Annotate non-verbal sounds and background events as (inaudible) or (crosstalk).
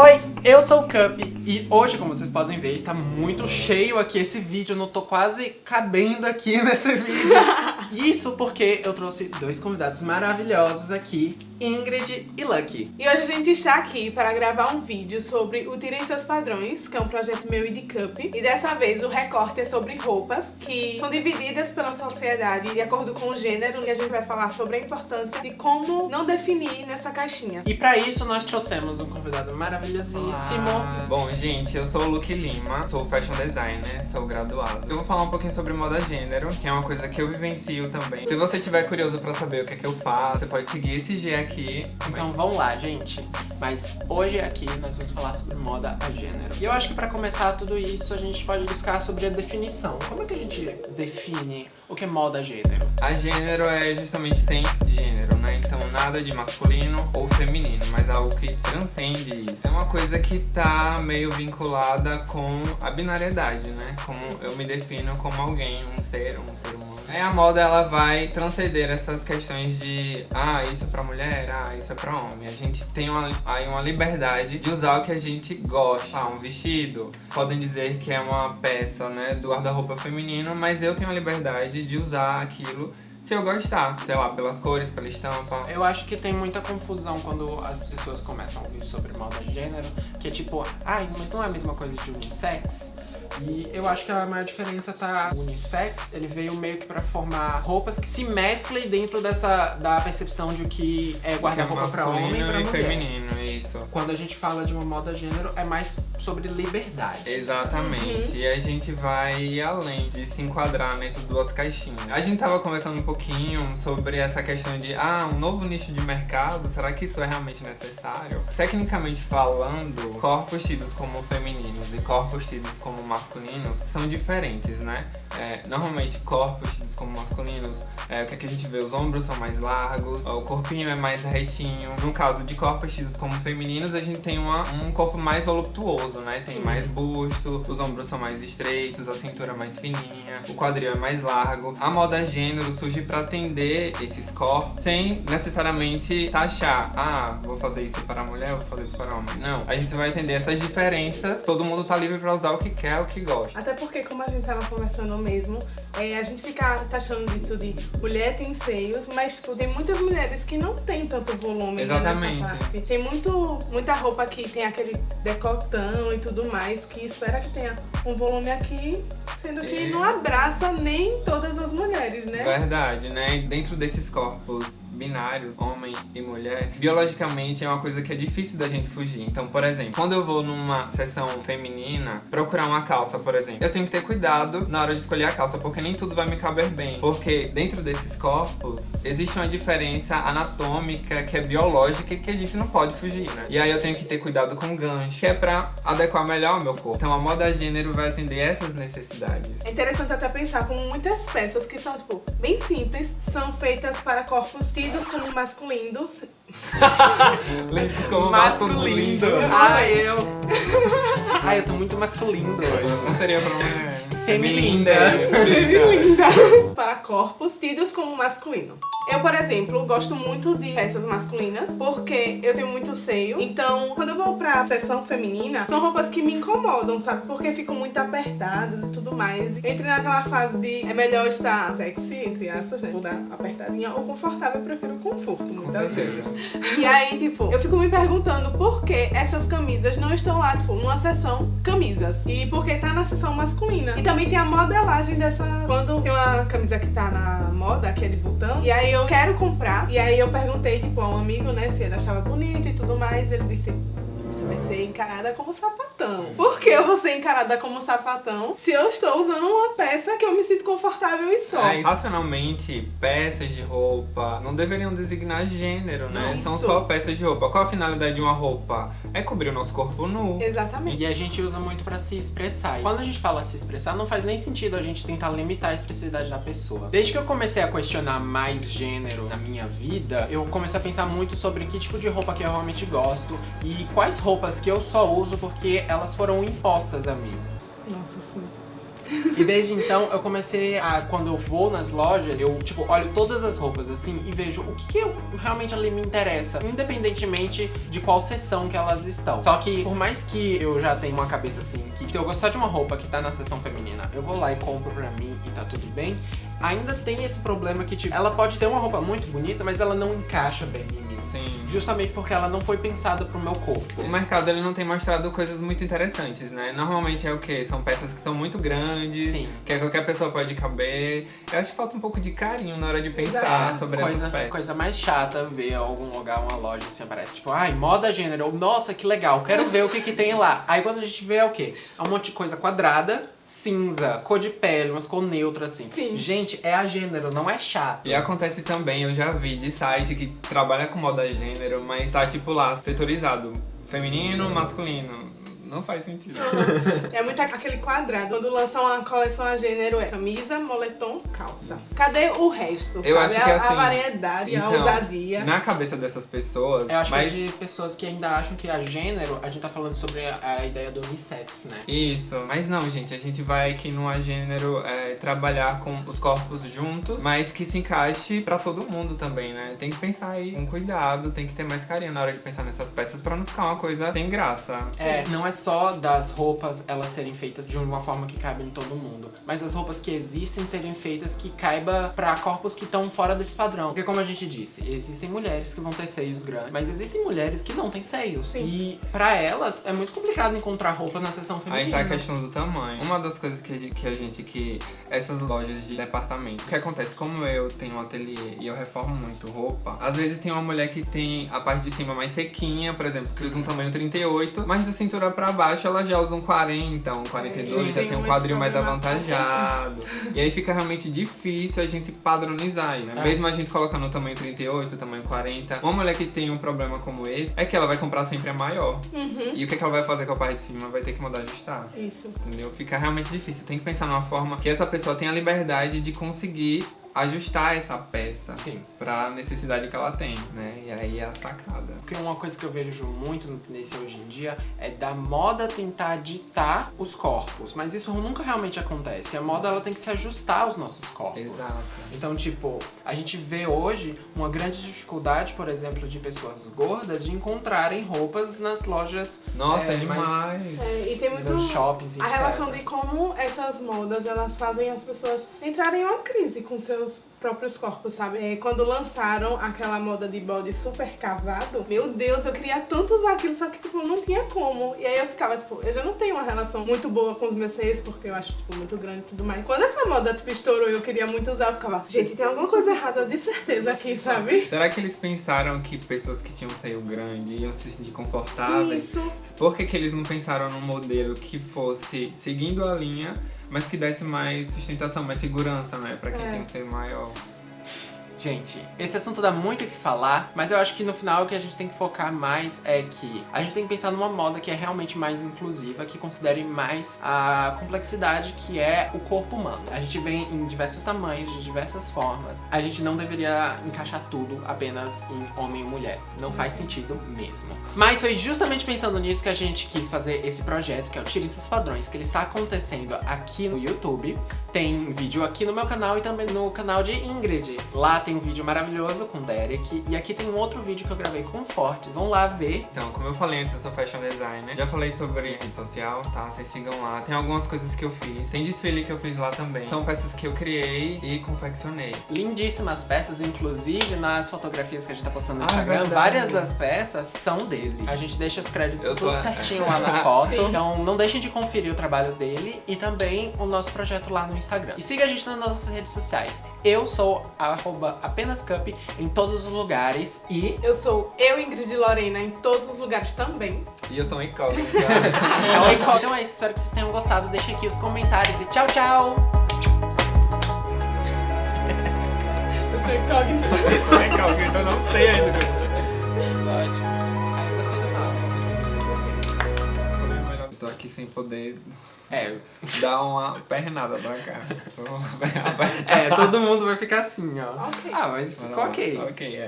Oi, eu sou o Cup e hoje, como vocês podem ver, está muito cheio aqui esse vídeo, eu não tô quase cabendo aqui (laughs) nesse vídeo. Isso porque eu trouxe dois convidados maravilhosos aqui Ingrid e Lucky. E hoje a gente está aqui para gravar um vídeo sobre o Tirem Seus Padrões, que é um projeto meu e de Cup. E dessa vez o recorte é sobre roupas que são divididas pela sociedade de acordo com o gênero. E a gente vai falar sobre a importância de como não definir nessa caixinha. E para isso nós trouxemos um convidado maravilhosíssimo. Ah, bom, gente, eu sou o Luke Lima, sou fashion designer, sou graduado. Eu vou falar um pouquinho sobre moda gênero, que é uma coisa que eu vivencio também. Se você tiver curioso pra saber o que é que eu faço, você pode seguir esse G aqui. Então vamos lá, gente. Mas hoje aqui nós vamos falar sobre moda a gênero. E eu acho que pra começar tudo isso, a gente pode buscar sobre a definição. Como é que a gente define o que é moda a gênero? A gênero é justamente sem gênero, nada de masculino ou feminino, mas algo que transcende isso. É uma coisa que tá meio vinculada com a binariedade, né? Como eu me defino como alguém, um ser, um ser humano. É, a moda ela vai transcender essas questões de ah, isso é pra mulher, ah, isso é pra homem. A gente tem uma, aí uma liberdade de usar o que a gente gosta. Ah, um vestido. Podem dizer que é uma peça, né, do guarda-roupa feminino, mas eu tenho a liberdade de usar aquilo se eu gostar, sei lá, pelas cores, pela estampa. Eu acho que tem muita confusão quando as pessoas começam a ouvir sobre moda gênero, que é tipo, ai, mas não é a mesma coisa de unissex? E eu acho que a maior diferença tá o unissex, ele veio meio que pra formar roupas que se mesclem dentro dessa da percepção de que é guarda-roupa é pra homem e pra mulher. feminino, isso. Quando a gente fala de uma moda gênero, é mais sobre liberdade. Exatamente. Uhum. E a gente vai além de se enquadrar nessas duas caixinhas. A gente tava conversando um pouquinho sobre essa questão de, ah, um novo nicho de mercado, será que isso é realmente necessário? Tecnicamente falando, corpos tidos como femininos e corpos tidos como masculinos são diferentes, né? É, normalmente corpos como masculinos, é, o que, é que a gente vê? Os ombros são mais largos, o corpinho é mais retinho. No caso de corpos tidos como femininos, a gente tem uma, um corpo mais voluptuoso, né? Tem Sim. mais busto, os ombros são mais estreitos, a cintura é mais fininha, o quadril é mais largo. A moda gênero surge para atender esses corpos sem necessariamente taxar, ah, vou fazer isso para mulher, vou fazer isso para homem. Não, a gente vai entender essas diferenças, todo mundo tá livre para usar o que quer, o que gosta. Até porque, como a gente tava conversando mesmo, é, a gente fica taxando disso de mulher tem seios, mas tipo, tem muitas mulheres que não tem tanto volume né, Exatamente. nessa parte. Tem muito, muita roupa que tem aquele decotão e tudo mais, que espera que tenha um volume aqui, sendo que É. não abraça nem todas as mulheres, né? Verdade, né? E dentro desses corpos binários, homem e mulher, biologicamente é uma coisa que é difícil da gente fugir. Então, por exemplo, quando eu vou numa sessão feminina, procurar uma calça, por exemplo, eu tenho que ter cuidado na hora de escolher a calça, porque nem tudo vai me caber bem. Porque dentro desses corpos, existe uma diferença anatômica que é biológica e que a gente não pode fugir, né? E aí eu tenho que ter cuidado com o gancho, que é pra adequar melhor o meu corpo. Então a moda gênero vai atender essas necessidades. É interessante até pensar como muitas peças que são, tipo, bem simples, são feitas para corpos tidos como masculinos. Lenços (laughs) como Masculino. masculino. Ai, eu. (laughs) Ai, eu tô muito masculino hoje. Não seria pra mulher. Femilinda. Linda! para corpos tidos como masculino. Eu, por exemplo, gosto muito de peças masculinas porque eu tenho muito seio. Então, quando eu vou pra sessão feminina, são roupas que me incomodam, sabe? Porque ficam muito apertadas e tudo mais. Eu entrei naquela fase de é melhor estar sexy, entre aspas, né? Vou dar apertadinha ou confortável, eu prefiro o conforto, muitas vezes. E aí, tipo, eu fico me perguntando por que essas camisas não estão lá, tipo, numa seção camisas. E por que tá na seção masculina. E também tem a modelagem dessa. Quando tem uma camisa que tá na moda, que é de botão, e aí eu quero comprar. E aí eu perguntei, tipo, a um amigo, né, se ele achava bonito e tudo mais. Ele disse. Você vai ser encarada como sapatão. Por que eu vou ser encarada como sapatão se eu estou usando uma peça que eu me sinto confortável e só? É, racionalmente, peças de roupa não deveriam designar gênero, né? Isso. São só peças de roupa. Qual a finalidade de uma roupa? É cobrir o nosso corpo nu. Exatamente. E a gente usa muito pra se expressar. E quando a gente fala se expressar, não faz nem sentido a gente tentar limitar a expressividade da pessoa. Desde que eu comecei a questionar mais gênero na minha vida, eu comecei a pensar muito sobre que tipo de roupa que eu realmente gosto e quais roupas que eu só uso porque elas foram impostas a mim. Nossa, sim. E desde então eu comecei a, quando eu vou nas lojas, eu tipo, olho todas as roupas assim e vejo o que, que eu, realmente ali me interessa, independentemente de qual seção que elas estão. Só que por mais que eu já tenha uma cabeça assim, que se eu gostar de uma roupa que tá na seção feminina, eu vou lá e compro pra mim e tá tudo bem, ainda tem esse problema que, tipo, ela pode ser uma roupa muito bonita, mas ela não encaixa bem em. Sim. Justamente porque ela não foi pensada pro meu corpo. O mercado ele não tem mostrado coisas muito interessantes, né? Normalmente é o quê? São peças que são muito grandes, Sim. que qualquer pessoa pode caber. Eu acho que falta um pouco de carinho na hora de pensar Exato. sobre coisa, essas peças. coisa mais chata ver algum lugar, uma loja assim, aparece tipo, ai, moda gênero, ou, nossa, que legal, quero ver o que que tem lá. Aí quando a gente vê é o quê? É um monte de coisa quadrada, cinza, cor de pele, umas cor neutra assim. Sim. Gente, é a gênero, não é chato. E acontece também, eu já vi de site que trabalha com moda gênero, mas tá tipo lá, setorizado. Feminino, masculino. Não faz sentido. É muito aquele quadrado. Quando lançam uma coleção a gênero é camisa, moletom, calça. Cadê o resto? Eu sabe? acho que a, assim, a variedade, a então, ousadia. Na cabeça dessas pessoas, Eu acho mas que é de pessoas que ainda acham que a gênero, a gente tá falando sobre a, a ideia do unissex, né? Isso, mas não, gente, a gente vai aqui no gênero é, trabalhar com os corpos juntos, mas que se encaixe pra todo mundo também, né? Tem que pensar aí com cuidado, tem que ter mais carinho na hora de pensar nessas peças pra não ficar uma coisa sem graça. É, não é só das roupas elas serem feitas de uma forma que caiba em todo mundo, mas as roupas que existem serem feitas que caiba pra corpos que estão fora desse padrão. Porque como a gente disse, existem mulheres que vão ter seios grandes, mas existem mulheres que não têm seios. Sim. E pra elas é muito complicado encontrar roupa na seção Aí feminina. tá a questão do tamanho. Uma das coisas que, a gente- que a gente, que essas lojas de departamento, o que acontece, como eu tenho um ateliê e eu reformo muito roupa, às vezes tem uma mulher que tem a parte de cima mais sequinha, por exemplo, que usa um tamanho 38, mas da cintura pra baixo ela já usa um 40, um 42, já Tem um quadril mais avantajado. E aí fica realmente difícil a gente padronizar, né? É. Mesmo a gente colocando o tamanho 38, o tamanho 40, uma mulher que tem um problema como esse, é que ela vai comprar sempre a maior. Uhum. E o que, é que ela vai fazer com a parte de cima? Vai ter que mandar ajustar. Isso. Entendeu? Fica realmente difícil. Tem que pensar numa forma que essa pessoa tenha liberdade de conseguir ajustar essa peça Sim. pra necessidade que ela tem, né? E aí é a sacada. Porque uma coisa que eu vejo muito nesse hoje em dia é da moda tentar ditar os corpos. Mas isso nunca realmente acontece. A moda ela tem que se ajustar aos nossos corpos. Exato. Então, tipo, a gente vê hoje uma grande dificuldade, por exemplo, de pessoas gordas de encontrarem roupas nas lojas Nossa, É, é, demais. É, e tem muito nos shoppings, a etc. relação de como essas modas elas fazem as pessoas entrarem em uma crise com seus próprios corpos, sabe? É, quando lançaram aquela moda de body super cavado, meu Deus, eu queria tanto usar aquilo, só que tipo, não tinha como. E aí eu ficava, tipo, eu já não tenho uma relação muito boa com os meus seios, porque eu acho, tipo, muito grande e tudo mais. Quando essa moda, tipo, estourou e eu queria muito usar, eu ficava, gente, tem alguma coisa errada de certeza aqui, sabe? Será que eles pensaram que pessoas que tinham seio grande iam se sentir confortáveis? Isso. Por que, que eles não pensaram num modelo que fosse seguindo a linha, mas que desse mais sustentação, mais segurança, né? Pra quem É. tem um seio maior. Gente, esse assunto dá muito o que falar, mas eu acho que no final o que a gente tem que focar mais é que a gente tem que pensar numa moda que é realmente mais inclusiva, que considere mais a complexidade que é o corpo humano. A gente vem em diversos tamanhos, de diversas formas. A gente não deveria encaixar tudo apenas em homem e mulher. Não faz sentido mesmo. Mas foi justamente pensando nisso que a gente quis fazer esse projeto, que é o Tire Esses Padrões, que ele está acontecendo aqui no YouTube. Tem vídeo aqui no meu canal e também no canal de Ingrid. Lá tem um vídeo maravilhoso com o Derek. E aqui tem um outro vídeo que eu gravei com o Fortes. Vão lá ver. Então, como eu falei antes, eu sou fashion designer. Já falei sobre rede social, tá? Vocês sigam lá. Tem algumas coisas que eu fiz. Tem desfile que eu fiz lá também. São peças que eu criei e confeccionei. Lindíssimas peças, inclusive nas fotografias que a gente tá postando no Ah, Instagram, verdade. várias das peças são dele. A gente deixa os créditos Eu tô- tudo (laughs) certinho lá na foto. Sim. Então não deixem de conferir o trabalho dele e também o nosso projeto lá no Instagram. E siga a gente nas nossas redes sociais. Eu sou arroba apenas cup em todos os lugares e Eu sou eu, Ingrid Lorena, em todos os lugares também. E eu sou um incógnito. (laughs) é Icon. Então é isso, espero que vocês tenham gostado. Deixem aqui os comentários e tchau, tchau! Eu sou incógnita. eu sou incógnito, eu não sei sem poder É, (laughs) dar uma pernada pra cá. (laughs) Tô- é, todo mundo vai ficar assim, ó. Ok. Ah, mas ficou ok. Ok, é.